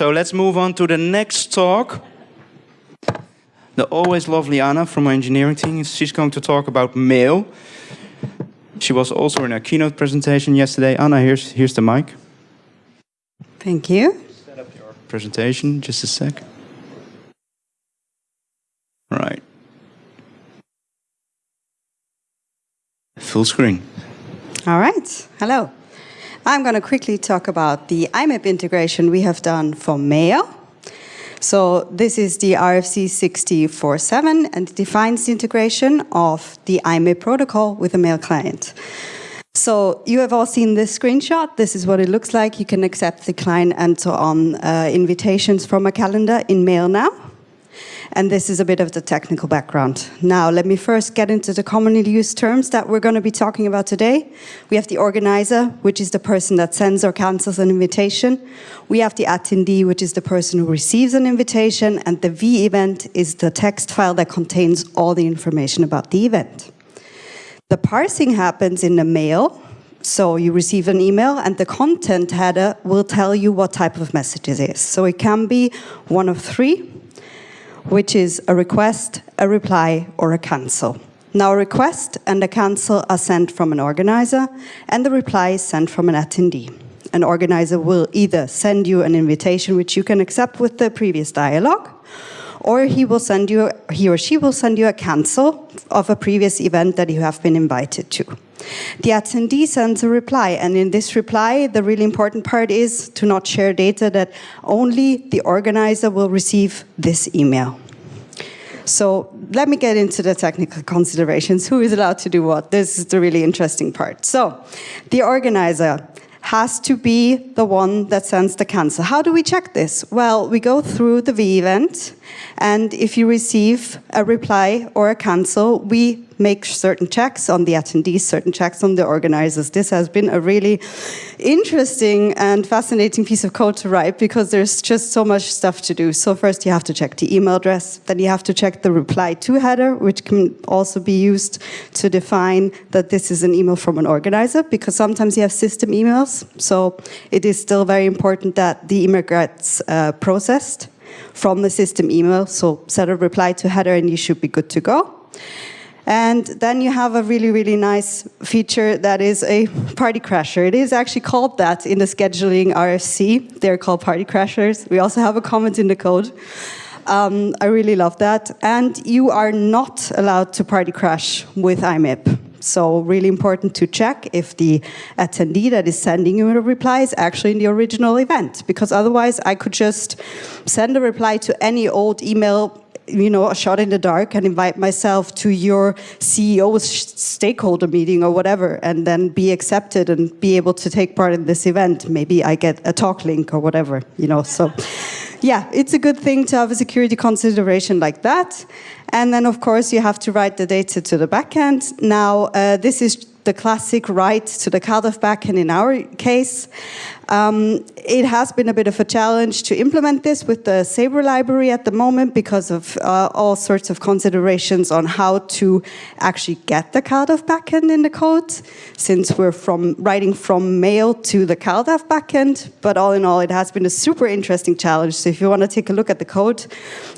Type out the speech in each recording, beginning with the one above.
So let's move on to the next talk. The always lovely Anna from my engineering team. She's going to talk about mail. She was also in a keynote presentation yesterday. Anna, here's, here's the mic. Thank you. Set up your presentation, just a sec. Right. Full screen. All right. Hello. I'm going to quickly talk about the iMIP integration we have done for mail. So this is the RFC 6047 and defines the integration of the iMIP protocol with a mail client. So you have all seen this screenshot. This is what it looks like. You can accept, decline, and so on uh, invitations from a calendar in mail now. And this is a bit of the technical background. Now, let me first get into the commonly used terms that we're going to be talking about today. We have the organizer, which is the person that sends or cancels an invitation. We have the attendee, which is the person who receives an invitation. And the V event is the text file that contains all the information about the event. The parsing happens in the mail, so you receive an email and the content header will tell you what type of message it is. So it can be one of three which is a request, a reply, or a cancel. Now, a request and a cancel are sent from an organizer, and the reply is sent from an attendee. An organizer will either send you an invitation which you can accept with the previous dialogue, or he will send you, he or she will send you a cancel of a previous event that you have been invited to. The attendee sends a reply, and in this reply, the really important part is to not share data that only the organizer will receive this email. So let me get into the technical considerations. Who is allowed to do what? This is the really interesting part. So the organizer has to be the one that sends the cancel. How do we check this? Well, we go through the V event, and if you receive a reply or a cancel, we make certain checks on the attendees, certain checks on the organizers. This has been a really interesting and fascinating piece of code to write because there's just so much stuff to do. So first you have to check the email address, then you have to check the reply to header, which can also be used to define that this is an email from an organizer because sometimes you have system emails. So it is still very important that the email gets uh, processed from the system email. So set a reply to header and you should be good to go. And then you have a really, really nice feature that is a party crasher. It is actually called that in the scheduling RFC. They're called party crashers. We also have a comment in the code. Um, I really love that. And you are not allowed to party crash with iMIP. So really important to check if the attendee that is sending you a reply is actually in the original event. Because otherwise I could just send a reply to any old email you know, a shot in the dark and invite myself to your CEO's stakeholder meeting or whatever, and then be accepted and be able to take part in this event. Maybe I get a talk link or whatever, you know, so. Yeah, it's a good thing to have a security consideration like that. And then, of course, you have to write the data to the backend. Now, uh, this is the classic write to the CalDAV backend in our case. Um, it has been a bit of a challenge to implement this with the Sabre library at the moment because of uh, all sorts of considerations on how to actually get the CalDAV backend in the code, since we're from writing from mail to the CalDAV backend. But all in all, it has been a super interesting challenge. So if you want to take a look at the code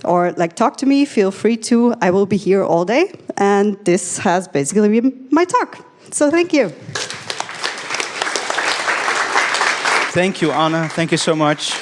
or like talk to me, feel free to. I will be here all day. And this has basically been my talk. So thank you. Thank you, Anna. Thank you so much.